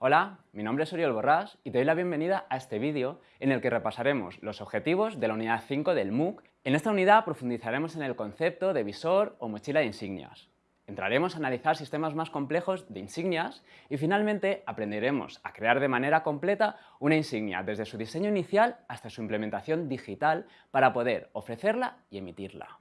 Hola, mi nombre es Oriol Borrás y te doy la bienvenida a este vídeo en el que repasaremos los objetivos de la unidad 5 del MOOC. En esta unidad profundizaremos en el concepto de visor o mochila de insignias. Entraremos a analizar sistemas más complejos de insignias y finalmente aprenderemos a crear de manera completa una insignia desde su diseño inicial hasta su implementación digital para poder ofrecerla y emitirla.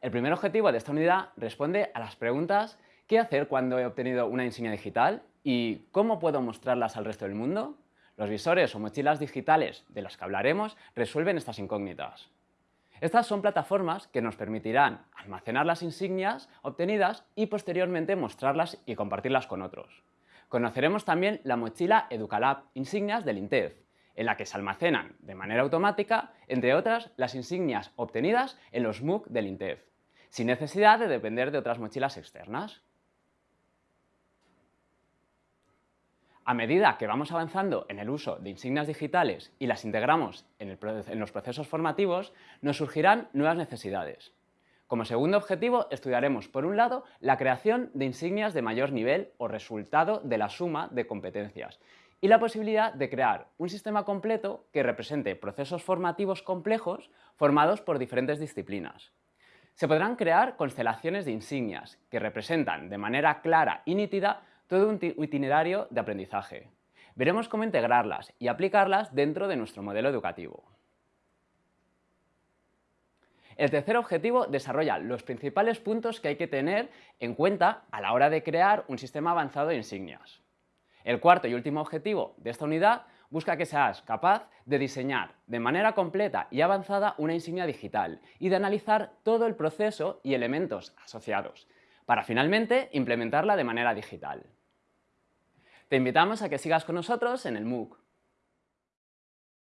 El primer objetivo de esta unidad responde a las preguntas ¿Qué hacer cuando he obtenido una insignia digital? ¿Y cómo puedo mostrarlas al resto del mundo? Los visores o mochilas digitales de las que hablaremos resuelven estas incógnitas. Estas son plataformas que nos permitirán almacenar las insignias obtenidas y posteriormente mostrarlas y compartirlas con otros. Conoceremos también la mochila Educalab Insignias del INTEF, en la que se almacenan de manera automática, entre otras, las insignias obtenidas en los MOOC del INTEF sin necesidad de depender de otras mochilas externas. A medida que vamos avanzando en el uso de insignias digitales y las integramos en, los procesos formativos, nos surgirán nuevas necesidades. Como segundo objetivo, estudiaremos, por un lado, la creación de insignias de mayor nivel o resultado de la suma de competencias y la posibilidad de crear un sistema completo que represente procesos formativos complejos formados por diferentes disciplinas. Se podrán crear constelaciones de insignias que representan de manera clara y nítida todo un itinerario de aprendizaje. Veremos cómo integrarlas y aplicarlas dentro de nuestro modelo educativo. El tercer objetivo desarrolla los principales puntos que hay que tener en cuenta a la hora de crear un sistema avanzado de insignias. El cuarto y último objetivo de esta unidad busca que seas capaz de diseñar de manera completa y avanzada una insignia digital y de analizar todo el proceso y elementos asociados, para finalmente implementarla de manera digital. Te invitamos a que sigas con nosotros en el MOOC.